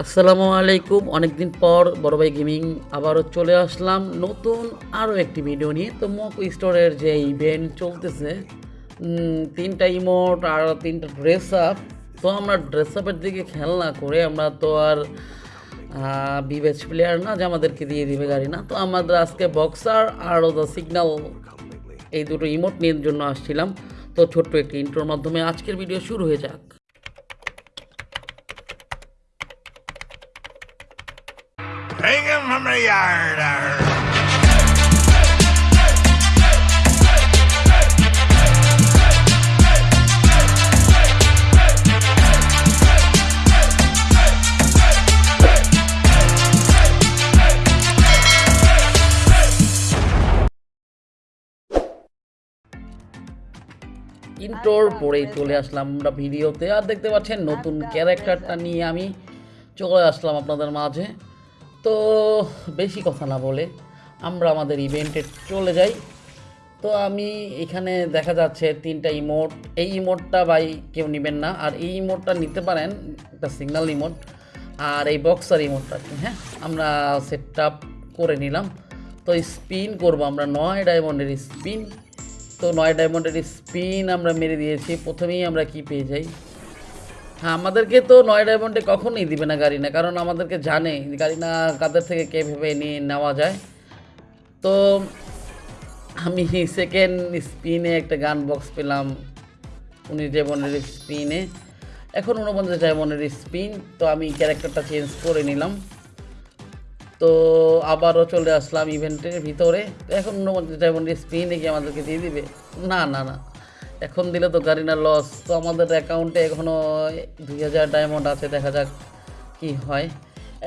আসসালামু আলাইকুম। অনেকদিন পর বড় ভাই গেমিং আবারও চলে আসলাম। নতুন আরও একটি ভিডিও নিয়ে। তো মক স্টোরের যে ইভেন্ট চলতেছে তিনটা ইমোট আর তিনটা ড্রেস আপ তো আমরা ড্রেস আপের দিকে খেয়াল না করে আমরা তো আর বিবেচ প্লেয়ার না যে আমাদেরকে দিয়ে দিবে গাড়ি না। তো আমাদের আজকে বক্সার আর দ্য সিগন্যাল এই দুটো ইমোট নিয়ে জন্য আসছিলাম। তো ছোট্ট একটি ইন্ট্রোর মাধ্যমে আজকের ভিডিও শুরু হয়ে যাক। Hang him from the yard. ইন্টোর পরেই চলে আসলাম আমরা ভিডিওতে। আর দেখতে পাচ্ছেন নতুন ক্যারেক্টারটা নিয়ে আমি চলে আসলাম আপনাদের মাঝে। তো বেশি কথা না বলে আমরা আমাদের ইভেন্টে চলে যাই। তো আমি এখানে দেখা যাচ্ছে তিনটা ইমোট এই ইমোটটা ভাই কেউ নেবেন না। আর এই ইমোটটা নিতে পারেন, একটা সিগন্যাল ইমোট আর এই বক্সার ইমোটটা হ্যাঁ? আমরা সেট করে নিলাম। তো স্পিন করব আমরা, নয় ডায়মন্ডের স্পিন তো নয় ডায়মন্ডের স্পিন আমরা মেরে দিয়েছি। প্রথমেই আমরা কি পেয়ে যাই? হ্যাঁ আমাদেরকে তো নয় ডায়মন্ডে কখনোই দিবে না গাড়ি না, কারণ আমাদেরকে জানে, গাড়ি না কাদের থেকে কে ভেবে নিয়ে নেওয়া যায়। তো আমি সেকেন্ড স্পিনে একটা গান বক্স পেলাম উনিশ ডায়মন্ডের স্পিনে এখন উনপঞ্চাশ ডায়মন্ডের স্পিন তো আমি ক্যারেক্টারটা চেঞ্জ করে নিলাম। তো আবারও চলে আসলাম ইভেন্টের ভিতরে। এখন উনপঞ্চাশ ডায়মন্ডের স্পিনে কি আমাদেরকে দিয়ে দিবে? না না না। এখন দিলে তো গাড়িনার লস তো আমাদের অ্যাকাউন্টে এখনও দুই হাজার ডায়মন্ড আছে, দেখা যাক কি হয়।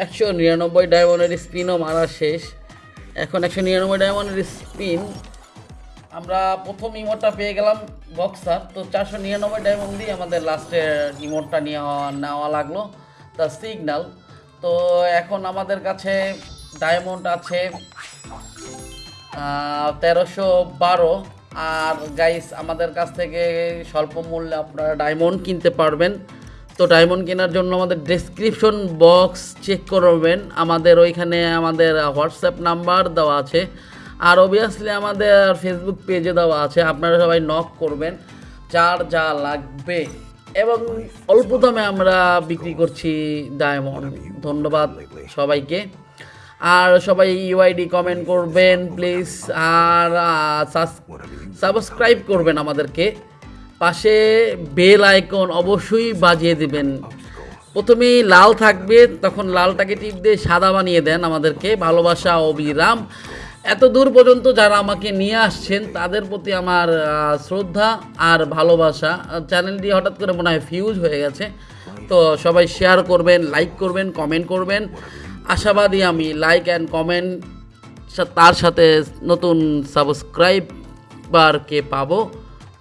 একশো নিরানব্বই ডায়মন্ডের স্পিনও মারা শেষ। এখন একশো নিরানব্বই ডায়মন্ডের স্পিন আমরা প্রথম ইমোটটা পেয়ে গেলাম বক্সার তো চারশো নিরানব্বই ডায়মন্ড দিয়ে আমাদের লাস্টের ইমোটটা নেওয়া নেওয়া লাগল দ্য সিগন্যাল তো এখন আমাদের কাছে ডায়মন্ড আছে তেরোশো বারো। আর গাইস আমাদের কাছ থেকে স্বল্প মূল্যে আপনারা ডায়মন্ড কিনতে পারবেন। তো ডায়মন্ড কেনার জন্য আমাদের ডেসক্রিপশন বক্স চেক করবেন। আমাদের ওইখানে আমাদের হোয়াটসঅ্যাপ নাম্বার দেওয়া আছে। আর অবভিয়াসলি আমাদের ফেসবুক পেজে দেওয়া আছে। আপনারা সবাই নক করবেন, যার যা লাগবে। এবং অল্প দামে আমরা বিক্রি করছি ডায়মন্ড ধন্যবাদ সবাইকে। আর সবাই ইউআইডি কমেন্ট করবেন প্লিজ আর সাবস্ক্রাইব করবেন আমাদেরকে। পাশে বেল আইকন অবশ্যই বাজিয়ে দিবেন। প্রথমেই লাল থাকবে, তখন লালটাকে টিপ দিয়ে সাদা বানিয়ে দেন আমাদেরকে। ভালোবাসা অবিরাম। এত দূর পর্যন্ত যারা আমাকে নিয়ে আসছেন, তাদের প্রতি আমার শ্রদ্ধা আর ভালোবাসা। চ্যানেলটি হঠাৎ করে মনে হয় ফিউজ হয়ে গেছে। তো সবাই শেয়ার করবেন লাইক করবেন কমেন্ট করবেন। আশাবাদী আমি লাইক অ্যান্ড কমেন্ট তার সাথে নতুন সাবস্ক্রাইবারকে পাবো।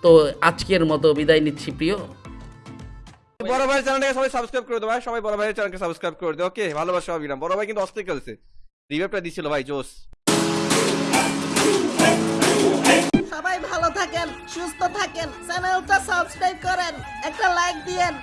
তো আজকের মতো বিদায় নিচ্ছি প্রিয়। বড় ভাই চ্যানেলটাকে সবাই সাবস্ক্রাইব করে দেবো ভাই। সবাই বড় ভাইয়ের চ্যানেলকে সাবস্ক্রাইব করে দেবো ওকে ভালোবাসা অবিরাম বড় ভাই কিন্তু অস্থির খেলছে। রিভাইভটা দিছিল ভাই জোস। সবাই ভালো থাকেন সুস্থ থাকেন চ্যানেলটা সাবস্ক্রাইব করেন একটা লাইক দিয়েন।